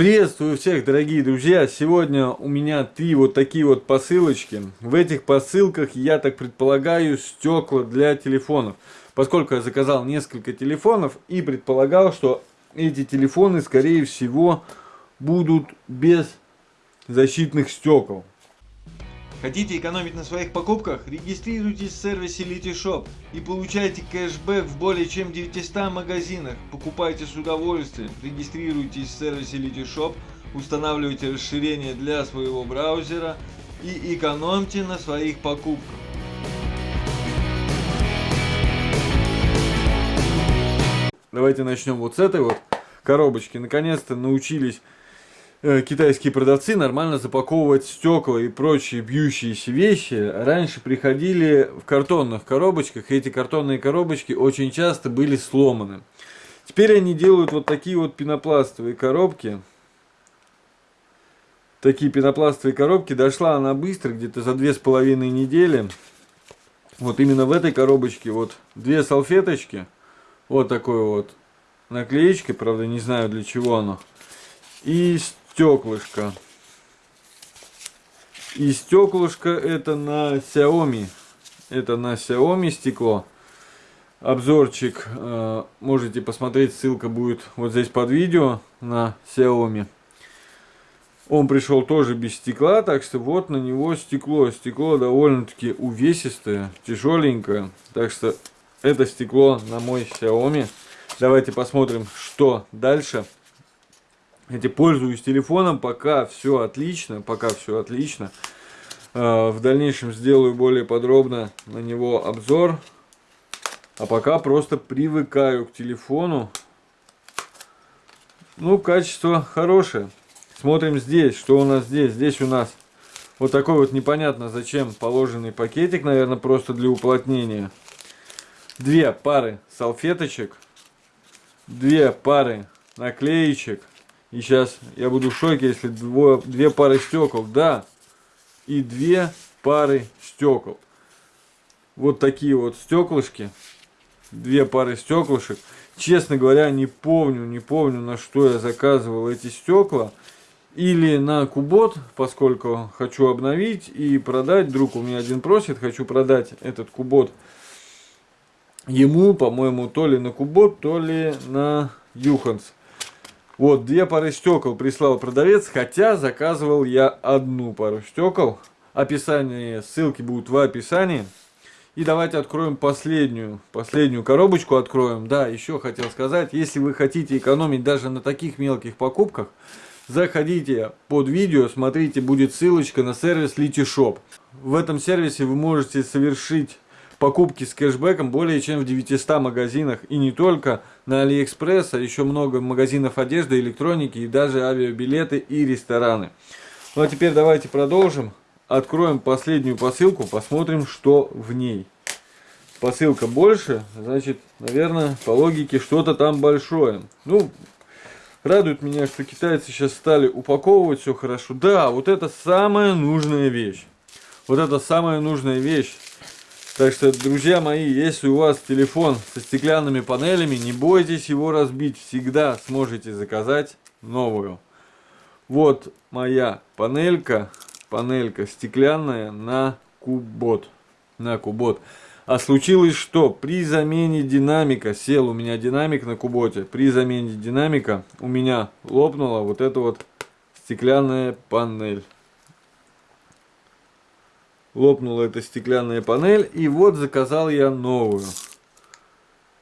Приветствую всех, дорогие друзья! Сегодня у меня три вот такие вот посылочки. В этих посылках, я так предполагаю, стекла для телефонов. Поскольку я заказал несколько телефонов и предполагал, что эти телефоны, скорее всего, будут без защитных стекол. Хотите экономить на своих покупках? Регистрируйтесь в сервисе Litishop и получайте кэшбэк в более чем 900 магазинах. Покупайте с удовольствием. Регистрируйтесь в сервисе Litishop, устанавливайте расширение для своего браузера и экономьте на своих покупках. Давайте начнем вот с этой вот коробочки. Наконец-то научились китайские продавцы нормально запаковывать стекла и прочие бьющиеся вещи. Раньше приходили в картонных коробочках, и эти картонные коробочки очень часто были сломаны. Теперь они делают вот такие вот пенопластовые коробки. Такие пенопластовые коробки. Дошла она быстро, где-то за две с половиной недели. Вот именно в этой коробочке вот две салфеточки. Вот такой вот наклеечкой, правда не знаю для чего оно. И стеклышко. И стеклышко это на Xiaomi. Это на Xiaomi стекло. Обзорчик э, можете посмотреть, ссылка будет вот здесь под видео на Xiaomi. Он пришел тоже без стекла, так что вот на него стекло. Стекло довольно-таки увесистое, тяжеленькое. Так что это стекло на мой Xiaomi. Давайте посмотрим, что дальше эти пользуюсь телефоном, пока все отлично, пока все отлично. А, в дальнейшем сделаю более подробно на него обзор. А пока просто привыкаю к телефону. Ну, качество хорошее. Смотрим здесь, что у нас здесь. Здесь у нас вот такой вот непонятно зачем положенный пакетик, наверное, просто для уплотнения. Две пары салфеточек. Две пары наклеечек. И сейчас я буду в шоке, если двое, две пары стекол. Да, и две пары стекол. Вот такие вот стеклышки. Две пары стеклышек. Честно говоря, не помню, не помню, на что я заказывал эти стекла. Или на кубот, поскольку хочу обновить и продать. Друг у меня один просит, хочу продать этот кубот ему, по-моему, то ли на кубот, то ли на юханс. Вот, две пары стекол прислал продавец, хотя заказывал я одну пару стекол. Описание, ссылки будут в описании. И давайте откроем последнюю, последнюю коробочку откроем. Да, еще хотел сказать, если вы хотите экономить даже на таких мелких покупках, заходите под видео, смотрите, будет ссылочка на сервис LetyShops. В этом сервисе вы можете совершить покупки с кэшбэком более чем в 900 магазинах. И не только на Алиэкспресс, а еще много магазинов одежды, электроники и даже авиабилеты и рестораны. Ну а теперь давайте продолжим. Откроем последнюю посылку, посмотрим, что в ней. Посылка больше, значит, наверное, по логике что-то там большое. Ну, радует меня, что китайцы сейчас стали упаковывать все хорошо. Да, вот это самая нужная вещь. Вот это самая нужная вещь. Так что, друзья мои, если у вас телефон со стеклянными панелями, не бойтесь его разбить. Всегда сможете заказать новую. Вот моя панелька, панелька стеклянная на кубот. На кубот. А случилось что? При замене динамика, сел у меня динамик на куботе, при замене динамика у меня лопнула вот эта вот стеклянная панель лопнула эта стеклянная панель. И вот заказал я новую.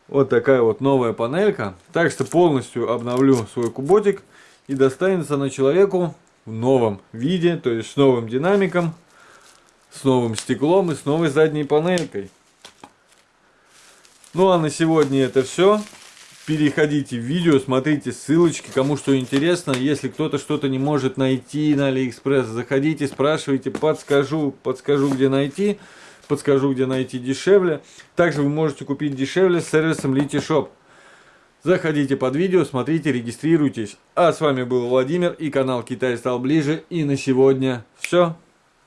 Вот такая вот новая панелька. Так что полностью обновлю свой куботик. И достанется на человеку в новом виде. То есть с новым динамиком, с новым стеклом и с новой задней панелькой. Ну а на сегодня это все переходите в видео, смотрите ссылочки, кому что интересно. Если кто-то что-то не может найти на Алиэкспресс, заходите, спрашивайте, подскажу, подскажу, где найти, подскажу, где найти дешевле. Также вы можете купить дешевле с сервисом LetyShops. Заходите под видео, смотрите, регистрируйтесь. А с вами был Владимир и канал Китай стал ближе. И на сегодня все.